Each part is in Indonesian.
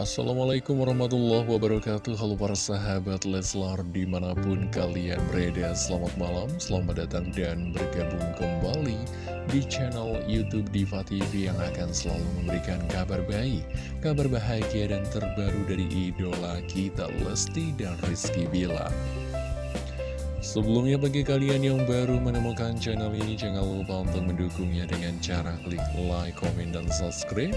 Assalamualaikum warahmatullahi wabarakatuh. Halo para sahabat Leslar di mana pun kalian berada Selamat malam, selamat datang dan bergabung kembali di channel Youtube Diva TV Yang akan selalu memberikan kabar baik, kabar bahagia dan terbaru dari idola kita Lesti dan Rizky Bila. Sebelumnya bagi kalian yang baru menemukan channel ini Jangan lupa untuk mendukungnya dengan cara klik like, komen, dan subscribe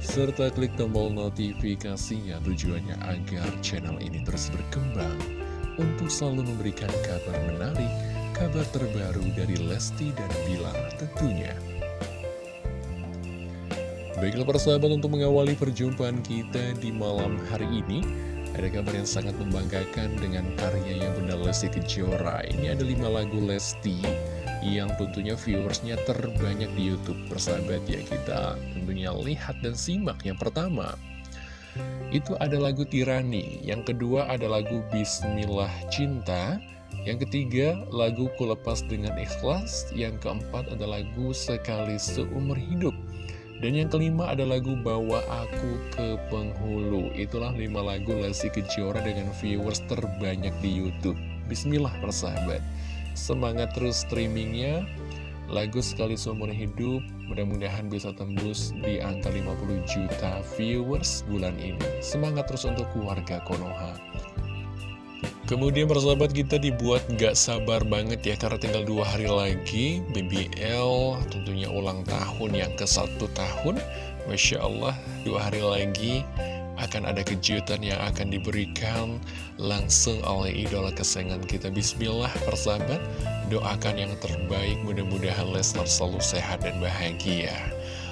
serta klik tombol notifikasinya tujuannya agar channel ini terus berkembang untuk selalu memberikan kabar menarik, kabar terbaru dari Lesti dan Bilar tentunya. Baiklah persahabat untuk mengawali perjumpaan kita di malam hari ini Ada kabar yang sangat membanggakan dengan karya yang Bunda Lesti Kejora. Ini ada 5 lagu Lesti yang tentunya viewersnya terbanyak di Youtube persahabat ya kita. Tentunya lihat dan simak yang pertama. Itu ada lagu Tirani yang kedua ada lagu Bismillah Cinta yang ketiga lagu Kulepas Dengan Ikhlas yang keempat ada lagu Sekali Seumur Hidup dan yang kelima ada lagu Bawa Aku ke Penghulu. Itulah lima lagu Lesti Kejora dengan viewers terbanyak di Youtube. Bismillah persahabat. Semangat terus streamingnya. Lagu sekali seumur hidup Mudah-mudahan bisa tembus di angka 50 juta viewers bulan ini. Semangat terus untuk keluarga Konoha Kemudian persahabat kita dibuat gak sabar banget ya Karena tinggal dua hari lagi BBL tentunya ulang tahun yang ke satu tahun. Masya Allah dua hari lagi akan ada kejutan yang akan diberikan langsung oleh idola kesayangan kita. Bismillah persahabat doakan yang terbaik mudah-mudahan Lesnar selalu sehat dan bahagia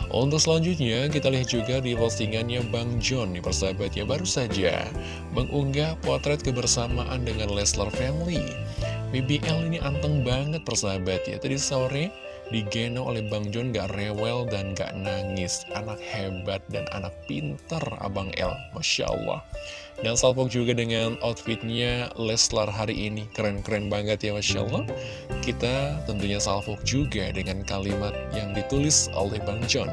untuk selanjutnya, kita lihat juga di postingannya Bang John nih persahabat ya baru saja mengunggah potret kebersamaan dengan Leslar Family. BBL ini anteng banget persahabat ya. Tadi sore digendong oleh Bang John gak rewel dan gak nangis. Anak hebat dan anak pinter Abang L Masya Allah. Dan salpok juga dengan outfitnya Leslar hari ini. Keren-keren banget ya Masya Allah. Kita tentunya salpok juga dengan kalimat yang ditulis oleh Bang John.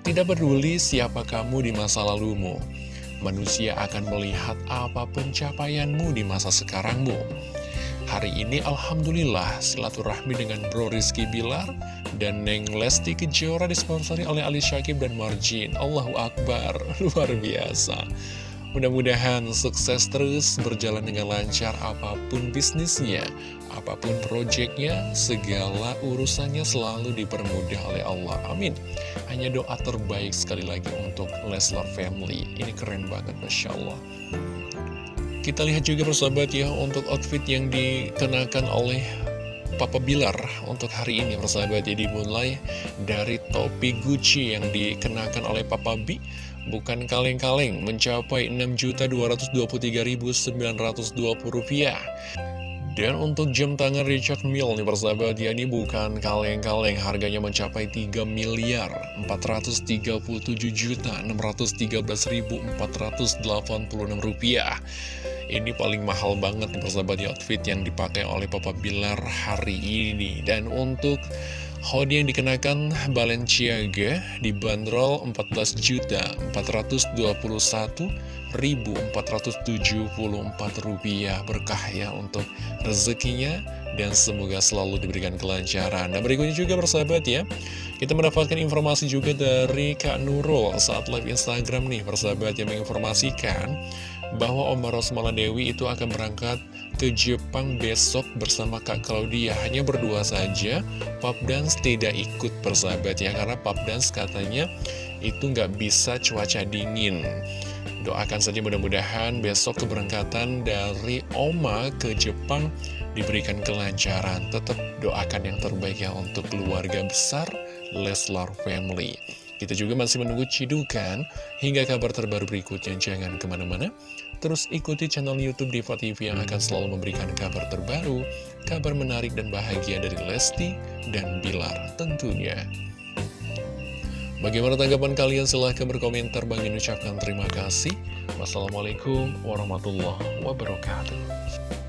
Tidak peduli siapa kamu di masa lalumu. Manusia akan melihat apa pencapaianmu di masa sekarangmu Hari ini Alhamdulillah silaturahmi dengan Bro Rizky Bilar dan Neng Lesti Kejora disponsori oleh Ali Syakib dan Marjin. Allahu Akbar, luar biasa. Mudah-mudahan sukses terus berjalan dengan lancar apa pun bisnisnya, apa pun proyeknya, segala urusannya selalu dipermudah oleh Allah. Amin. Hanya doa terbaik sekali lagi untuk Leslar Family. Ini keren banget, Masya Allah. Kita lihat juga persahabat ya untuk outfit yang dikenakan oleh Papa Bilar untuk hari ini persahabat ya dimulai dari topi Gucci yang dikenakan oleh Papa B. Bukan kaleng-kaleng mencapai 6.223.920 rupiah. Dan untuk jam tangan Richard Mille nih persahabat ya ini bukan kaleng-kaleng harganya mencapai 3 miliar 437 juta 613.486 rupiah ini paling mahal banget nih persahabat di outfit yang dipakai oleh Papa Bilar hari ini Dan untuk hoodie yang dikenakan Balenciaga dibanderol 14 juta 421 1.474 rupiah berkah ya untuk rezekinya dan semoga selalu diberikan kelancaran. Nah berikutnya juga persahabat ya, kita mendapatkan informasi juga dari Kak Nurul saat live Instagram nih persahabat yang menginformasikan bahwa Om Rosmala Dewi itu akan berangkat ke Jepang besok bersama Kak Claudia. Hanya berdua saja, Pop Dance tidak ikut persahabat ya, karena Pop Dance katanya itu nggak bisa cuaca dingin. Doakan saja mudah-mudahan besok keberangkatan dari Oma ke Jepang diberikan kelancaran. Tetap doakan yang terbaik ya untuk keluarga besar Leslar Family. Kita juga masih menunggu cidukan hingga kabar terbaru berikutnya. Jangan ke mana-mana. Terus ikuti channel Youtube Diva TV yang akan selalu memberikan kabar terbaru, kabar menarik dan bahagia dari Lesti dan Bilar tentunya. Bagaimana tanggapan kalian? Silahkan berkomentar. Bang ucapkan terima kasih. Wassalamualaikum warahmatullahi wabarakatuh.